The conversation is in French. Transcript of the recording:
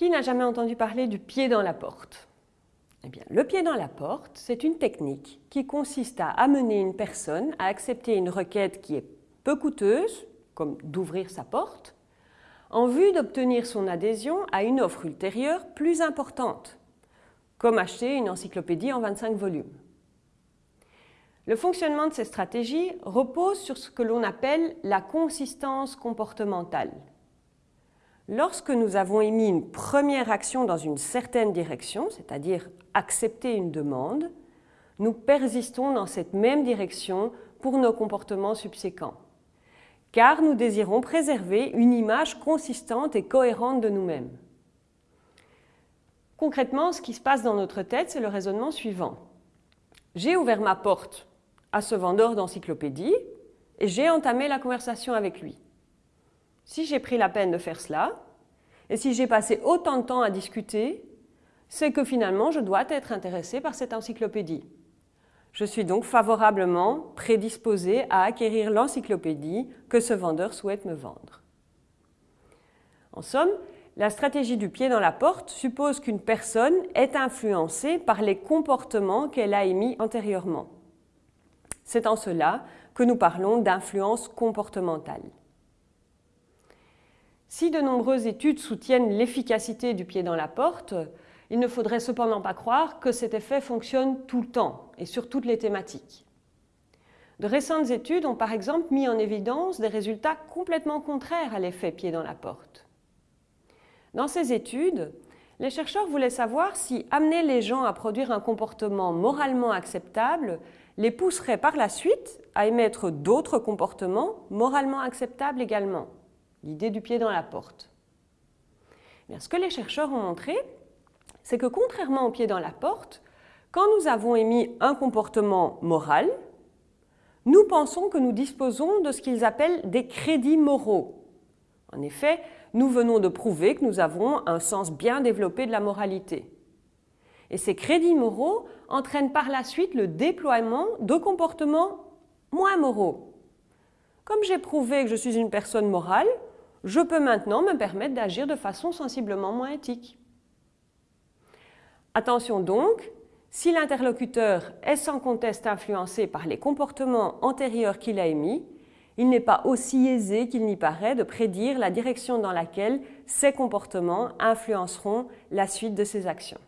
Qui n'a jamais entendu parler du pied dans la porte? Eh bien, Le pied dans la porte, c'est une technique qui consiste à amener une personne à accepter une requête qui est peu coûteuse, comme d'ouvrir sa porte, en vue d'obtenir son adhésion à une offre ultérieure plus importante, comme acheter une encyclopédie en 25 volumes. Le fonctionnement de ces stratégies repose sur ce que l'on appelle la consistance comportementale. Lorsque nous avons émis une première action dans une certaine direction, c'est-à-dire accepter une demande, nous persistons dans cette même direction pour nos comportements subséquents, car nous désirons préserver une image consistante et cohérente de nous-mêmes. Concrètement, ce qui se passe dans notre tête, c'est le raisonnement suivant. J'ai ouvert ma porte à ce vendeur d'encyclopédie et j'ai entamé la conversation avec lui. Si j'ai pris la peine de faire cela, et si j'ai passé autant de temps à discuter, c'est que finalement je dois être intéressé par cette encyclopédie. Je suis donc favorablement prédisposé à acquérir l'encyclopédie que ce vendeur souhaite me vendre. En somme, la stratégie du pied dans la porte suppose qu'une personne est influencée par les comportements qu'elle a émis antérieurement. C'est en cela que nous parlons d'influence comportementale. Si de nombreuses études soutiennent l'efficacité du pied dans la porte, il ne faudrait cependant pas croire que cet effet fonctionne tout le temps et sur toutes les thématiques. De récentes études ont par exemple mis en évidence des résultats complètement contraires à l'effet pied dans la porte. Dans ces études, les chercheurs voulaient savoir si amener les gens à produire un comportement moralement acceptable les pousserait par la suite à émettre d'autres comportements moralement acceptables également l'idée du pied dans la porte. ce que les chercheurs ont montré, c'est que contrairement au pied dans la porte, quand nous avons émis un comportement moral, nous pensons que nous disposons de ce qu'ils appellent des crédits moraux. En effet, nous venons de prouver que nous avons un sens bien développé de la moralité. Et ces crédits moraux entraînent par la suite le déploiement de comportements moins moraux. Comme j'ai prouvé que je suis une personne morale, je peux maintenant me permettre d'agir de façon sensiblement moins éthique. Attention donc, si l'interlocuteur est sans conteste influencé par les comportements antérieurs qu'il a émis, il n'est pas aussi aisé qu'il n'y paraît de prédire la direction dans laquelle ces comportements influenceront la suite de ses actions.